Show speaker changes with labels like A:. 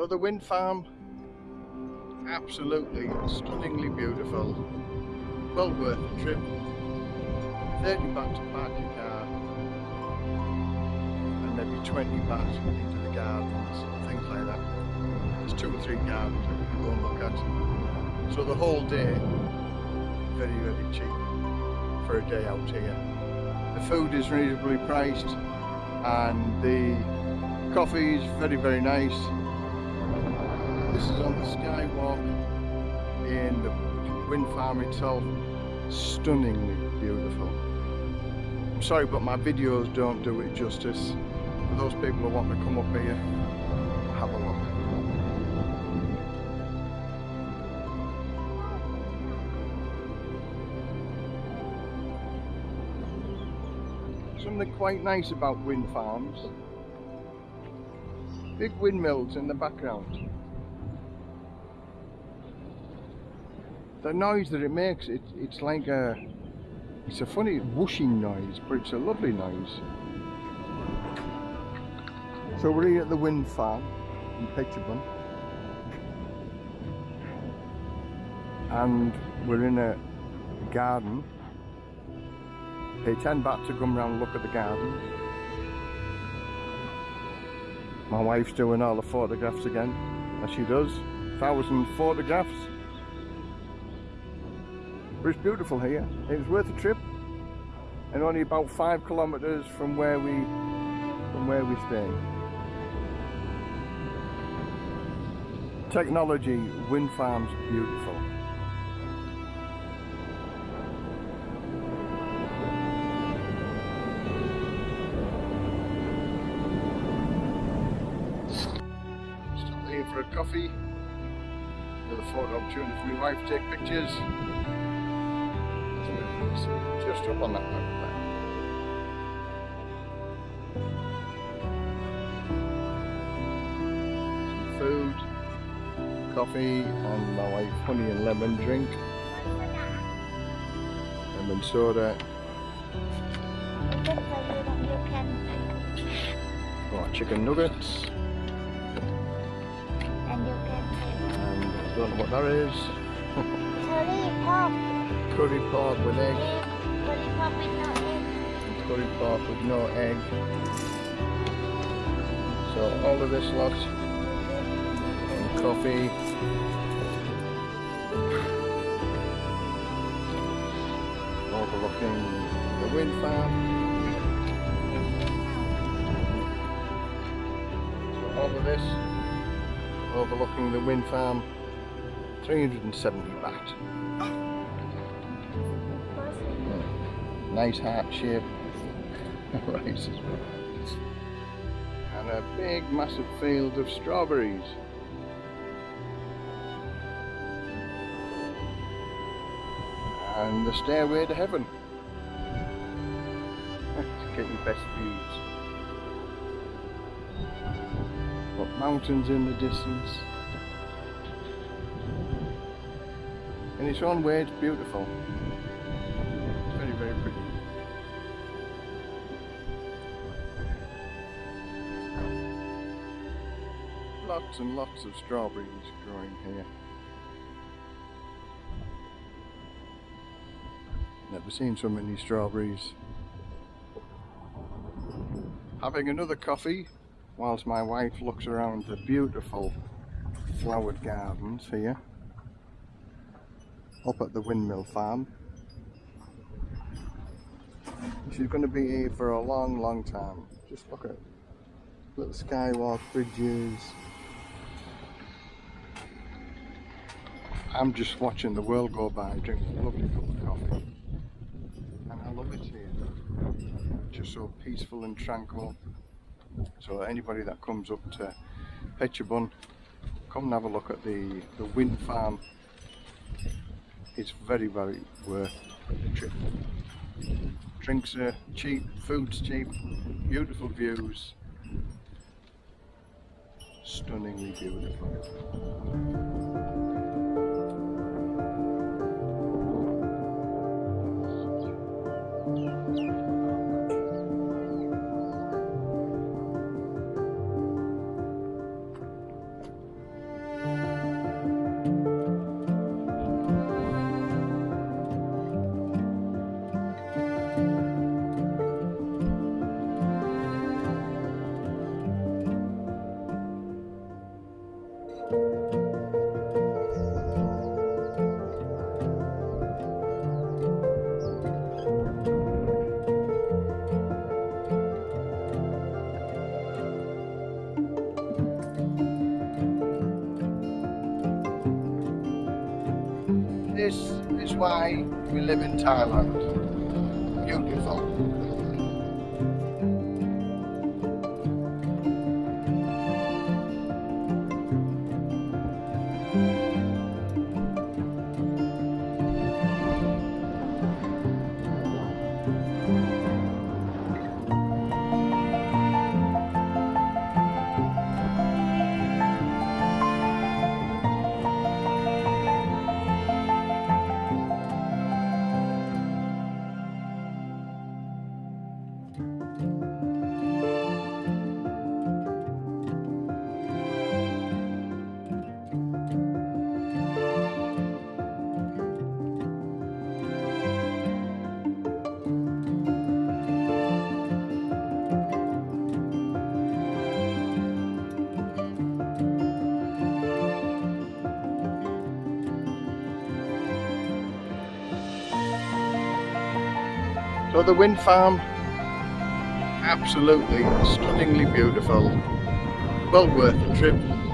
A: So the wind farm, absolutely stunningly beautiful. Well worth the trip. 30 baht to park your car and maybe 20 baht into the gardens, things like that. There's two or three gardens that you can go and look at. So the whole day, very, very cheap for a day out here. The food is reasonably priced and the coffee is very, very nice. This is on the skywalk in the wind farm itself. Stunningly beautiful. I'm sorry but my videos don't do it justice. For those people who want to come up here, have a look. Something quite nice about wind farms. Big windmills in the background. The noise that it makes, it, it's like a, it's a funny whooshing noise, but it's a lovely noise. So we're here at the wind farm in Phetchabun. And we're in a garden Pay 10 baht to come round and look at the garden. My wife's doing all the photographs again, as she does. Thousand photographs. But it's beautiful here. It was worth a trip. And only about five kilometres from where we from where we stay. Technology, wind farms, beautiful. Still here for a coffee. Another photo opportunity for my wife to take pictures. Just up on that level there. Some food, coffee, and my wife honey and lemon drink. Lemon soda. Oh, chicken nuggets. And I don't know what that is.
B: Curry
A: pork with egg.
B: Curry pop with no egg.
A: Curry pork with no egg. So all of this lot. And coffee. Overlooking the wind farm. So all of this overlooking the wind farm 370 baht. Nice heart shape. well. And a big massive field of strawberries. And the stairway to heaven. Get your best views. Got mountains in the distance. in its own way it's beautiful lots and lots of strawberries growing here never seen so many strawberries having another coffee whilst my wife looks around the beautiful flowered gardens here up at the windmill farm. She's going to be here for a long, long time. Just look at little skywalk bridges. I'm just watching the world go by, drinking a lovely cup of coffee. And I love it here. Just so peaceful and tranquil. So anybody that comes up to Phetchabun, come and have a look at the, the wind farm it's very very worth the trip drinks are cheap food's cheap beautiful views stunningly beautiful this is why we live in Thailand. Beautiful. So the wind farm, absolutely stunningly beautiful. Well worth the trip.